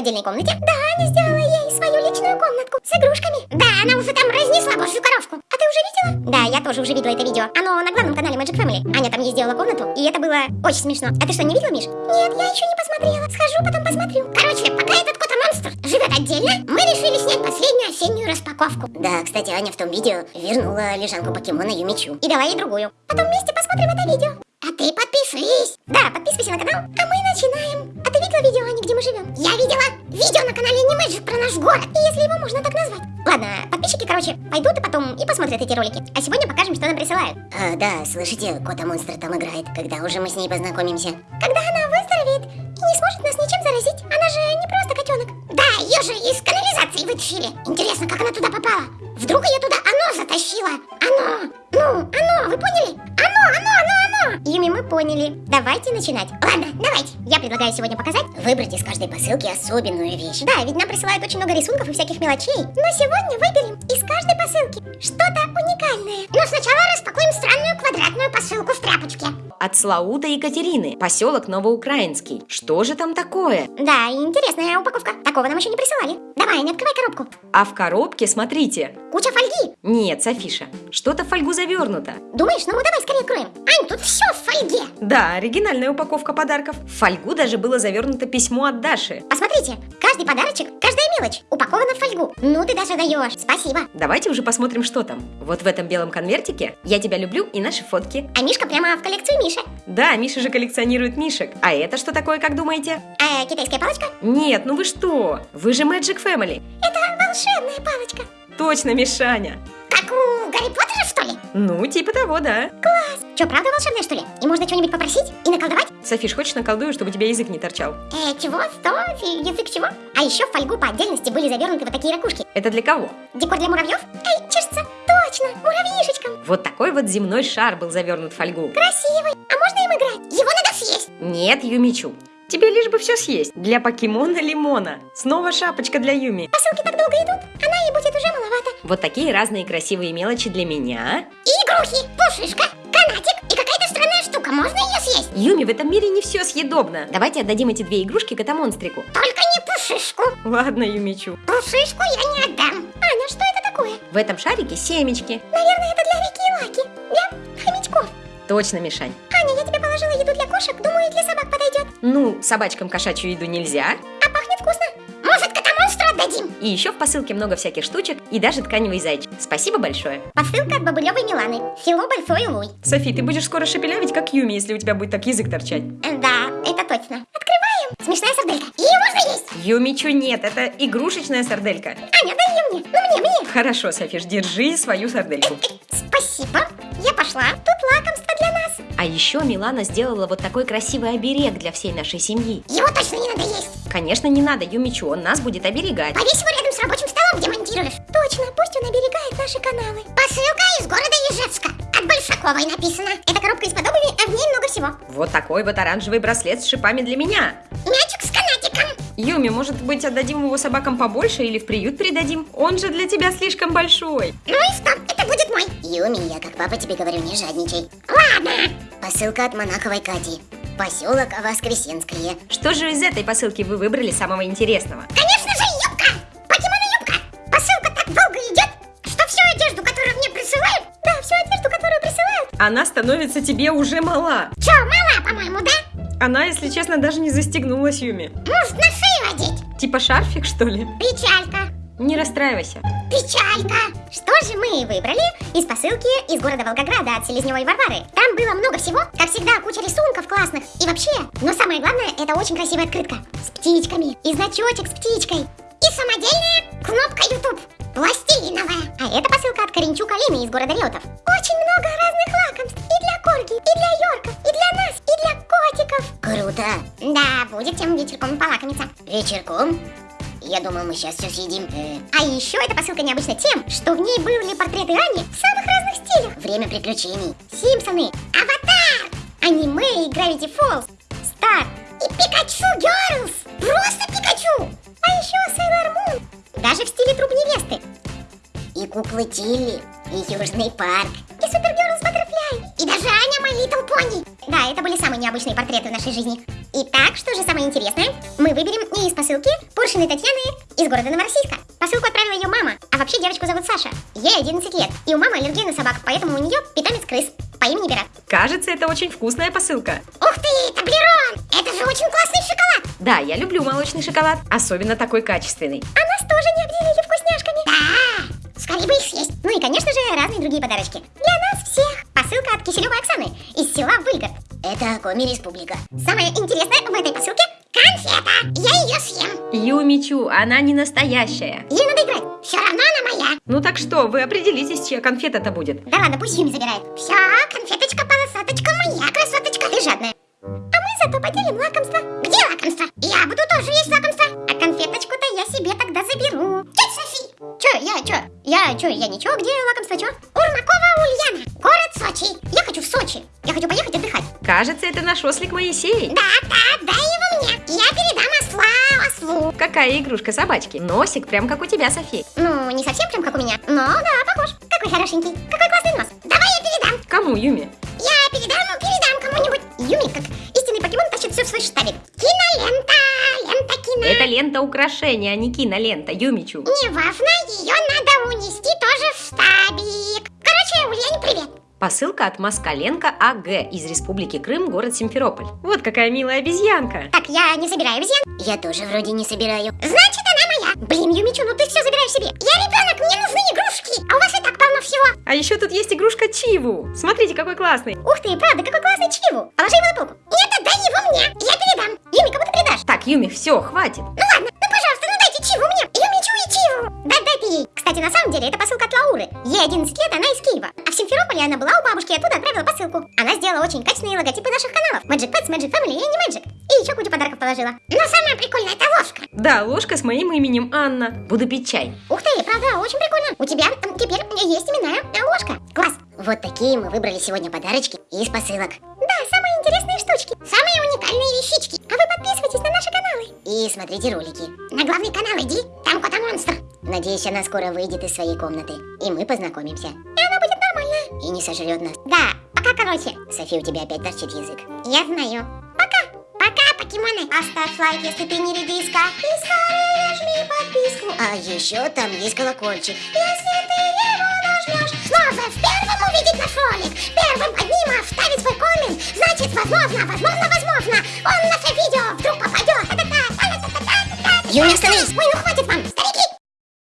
отдельной комнате? Да, Аня сделала ей свою личную комнатку с игрушками. Да, она уже там разнесла божью коровку. А ты уже видела? Да, я тоже уже видела это видео. Оно на главном канале Magic Family. Аня там ей сделала комнату, и это было очень смешно. А ты что, не видела, Миш? Нет, я еще не посмотрела. Схожу, потом посмотрю. Короче, пока этот кота-монстр живет отдельно, мы решили снять последнюю осеннюю распаковку. Да, кстати, Аня в том видео вернула лежанку покемона Юмичу. И дала ей другую. Потом вместе посмотрим это видео. А ты подпишись. Да, подписывайся на канал, а мы начинаем. Видела видео, Аня, где мы живем? Я видела видео на канале Animagic про наш город, если его можно так назвать. Ладно, подписчики, короче, пойдут и потом и посмотрят эти ролики. А сегодня покажем, что нам присылают. А, да, слышите, кота-монстр там играет. Когда уже мы с ней познакомимся? Когда она выздоровеет и не сможет нас ничем заразить. Она же не просто котенок. Да, ее же из канализации вытащили. Интересно, как она туда попала? Вдруг ее туда оно затащило? Оно! Ну, оно, вы поняли? Поняли. Давайте начинать. Ладно, давайте. Я предлагаю сегодня показать, выбрать из каждой посылки особенную вещь. Да, ведь нам присылают очень много рисунков и всяких мелочей. Но сегодня выберем из каждой посылки что-то уникальное. Но сначала распакуем странную квадратную посылку в тряпочке. От Слаута Екатерины, поселок Новоукраинский. Что же там такое? Да, интересная упаковка. Такого нам еще не присылали. Давай, не открывай коробку. А в коробке, смотрите. Куча фольги. Нет, Софиша, что-то в фольгу завернуто. Думаешь, ну давай скорее откроем. Ань, тут все в фольге. Да, оригинальная упаковка подарков. В фольгу даже было завернуто письмо от Даши. Посмотрите, каждый подарочек, каждая мелочь упакована в фольгу. Ну ты даже даешь. Спасибо. Давайте уже посмотрим, что там. Вот в этом белом конвертике «Я тебя люблю» и наши фотки. А Мишка прямо в коллекцию Миши. Да, Миша же коллекционирует мишек. А это что такое, как думаете? А китайская палочка? Нет, ну вы что? Вы же Magic Family. Это волшебная палочка. Точно, Мишаня. Как у Гарри Поттера, что ли? Ну, типа того, да. Класс. Че, правда волшебная, что ли? И можно что-нибудь попросить и наколдовать? Софиш, хочешь наколдую, чтобы у тебя язык не торчал? Э, чего? Фи- Язык чего? А еще в фольгу по отдельности были завернуты вот такие ракушки. Это для кого? Декор для муравьев? Эй, чешется. Точно, муравьишечкам. Вот такой вот земной шар был завернут в фольгу. Красивый. А можно им играть? Его надо съесть. Нет, Юмичу. Тебе лишь бы все съесть. Для покемона Лимона. Снова шапочка для Юми. Посылки так долго идут, она ей будет уже маловато. Вот такие разные красивые мелочи для меня. И игрухи, пушишка, канатик и какая-то странная штука. Можно ее съесть? Юми, в этом мире не все съедобно. Давайте отдадим эти две игрушки кота-монстрику. Только не пушишку. Ладно, Юмичу. Пушишку я не отдам. Аня, что это такое? В этом шарике семечки. Наверное, это для Вики и Лаки. Для хомячков. Точно, Мишань. Положила еду для кошек. Думаю, и для собак подойдет. Ну, собачкам кошачью еду нельзя. А пахнет вкусно. Может, кота-монстру отдадим? И еще в посылке много всяких штучек и даже тканевый зайчик. Спасибо большое. Посылка от Бабулевой Миланы. Село Большой Луй. Софи, ты будешь скоро шепелявить, как Юми, если у тебя будет так язык торчать. Э, Да, это точно. Открываем. Смешная сарделька. Ее можно есть. Юмичу нет, это игрушечная сарделька. Аня, дай ее мне. Ну, мне, мне. Хорошо, Софиш, держи свою сардельку. Спасибо. Я пошла. А еще Милана сделала вот такой красивый оберег для всей нашей семьи. Его точно не надо есть. Конечно, не надо Юмичу, он нас будет оберегать. Повесь его рядом с рабочим столом, где монтируешь. Точно, пусть он оберегает наши каналы. Посылка из города Ижевска. От Большаковой написано. Это коробка из подобными, а в ней много всего. Вот такой вот оранжевый браслет с шипами для меня. Мячик с. Юми, может быть, отдадим его собакам побольше или в приют передадим? Он же для тебя слишком большой. Ну и что? Это будет мой. Юми, я как папа тебе говорю, не жадничай. Ладно. Посылка от Монаховой Кати. Поселок Воскресенское. Что же из этой посылки вы выбрали самого интересного? Конечно же, юбка! Покемона-юбка! Посылка так долго идет, что всю одежду, которую мне присылают... Да, всю одежду, которую присылают... Она становится тебе уже мала. Чё, мала, по-моему, да? Она, если честно, даже не застегнулась, Юми. Может, на шею? Типа шарфик, что ли? Печалька. Не расстраивайся. Печалька! Что же мы выбрали из посылки из города Волгограда от Селезневой Варвары? Там было много всего, как всегда, куча рисунков классных. И вообще, но самое главное, это очень красивая открытка. С птичками. И значочек с птичкой. И самодельная кнопка YouTube. Пластилиновая. А это посылка от Коренчука Лины из города Реутов. Очень много разных лакомств. И для Корги, и для Йорков, и для нас, и для котиков. Круто. Да, будет тем вечерком полакомиться. Вечерком? Я думал, мы сейчас все съедим. А еще эта посылка необычна тем, что в ней были портреты Ани в самых разных стилях. Время приключений. Симпсоны, Аватар, аниме и Gravity Falls, Стар и Пикачу Girls. Просто Пикачу. А еще Sailor Moon. Даже в стиле труп невесты. И куклы Тилли, и Южный парк. И Супергерлс Баттерфляй. И даже Аня My Little Pony. Да, это были самые необычные портреты в нашей жизни. Итак, что же самое интересное? Мы выберем не из посылки Пуршиной Татьяны из города Новороссийска. Посылку отправила ее мама, а вообще девочку зовут Саша. Ей 11 лет, и у мамы аллергия на собак, поэтому у нее питомец крыс по имени Берат. Кажется, это очень вкусная посылка. Ух ты, Таблерон! Это же очень классный шоколад! Да, я люблю молочный шоколад, особенно такой качественный. А нас тоже не обделили вкусняшками. Да, скорее бы их съесть. Ну и, конечно же, разные другие подарочки. Для Киселевой Оксаны из села Выльгород. Это Коми Республика. Самое интересное в этой посылке – конфета. Я ее съем. Юмичу, она не настоящая. Ей надо играть. Все равно она моя. Ну так что, вы определитесь, чья конфета-то будет. Да ладно, пусть Юми забирает. Все, конфеточка, полосаточка моя, красоточка. Ты жадная. А мы зато поделим лакомство. Где лакомство? Я буду тоже я, че? Я, че, я ничего, где лакомство, че? Урмакова Ульяна, город Сочи. Я хочу в Сочи. Я хочу поехать отдыхать. Кажется, это наш ослик Моисей. Да, да, дай его мне. Я передам осла ослу. Какая игрушка собачки. Носик прям как у тебя, Софи. Ну, не совсем прям как у меня, но да, похож. Какой хорошенький, какой классный нос. Давай я передам. Кому, Юми? Я передам, передам кому-нибудь. Юми, как истинный покемон, тащит все в свой штабик. Кинолента, лента кино. Это лента украшения, а не кинолента, Юмичу. Неважно, Посылка от Москаленко АГ из Республики Крым, город Симферополь. Вот какая милая обезьянка. Так, я не собираю обезьян. Я тоже вроде не собираю. Значит, она моя. Блин, Юмичу, ну ты все забираешь себе. Я ребенок, мне нужны игрушки. А у вас и так полно всего. А еще тут есть игрушка Чиву. Смотрите, какой классный. Ух ты, правда, какой классный Чиву. Положи его на полку. Нет, отдай его мне. Я передам. Юми, кому ты передашь? Так, Юми, все, хватит. Ну Кстати, на самом деле, это посылка от Лауры. Ей 11 лет, она из Киева. А в Симферополе она была у бабушки и оттуда отправила посылку. Она сделала очень качественные логотипы наших каналов. Magic Pets, Magic Family и не Magic. И еще кучу подарков положила. Но самое прикольное это ложка. Да, ложка с моим именем Анна. Буду пить чай. Ух ты, правда, очень прикольно. У тебя теперь есть именная э, ложка. Класс. Вот такие мы выбрали сегодня подарочки из посылок. И смотрите ролики. На главный канал иди, там кота-монстр. Надеюсь, она скоро выйдет из своей комнаты. И мы познакомимся. И она будет нормальная. И не сожрет нас. Да, пока, короче. Софи, у тебя опять торчит язык. Я знаю. Пока. Пока, покемоны. Оставь лайк, если ты не редиска. И скорее жми подписку. А еще там есть колокольчик. Если ты его нажмешь, снова в первом увидеть наш ролик. Первым под ним оставить свой коммент. Значит, возможно, возможно, возможно, он наше видео вдруг попадет. Юля, остановись! Ой, ну хватит вам!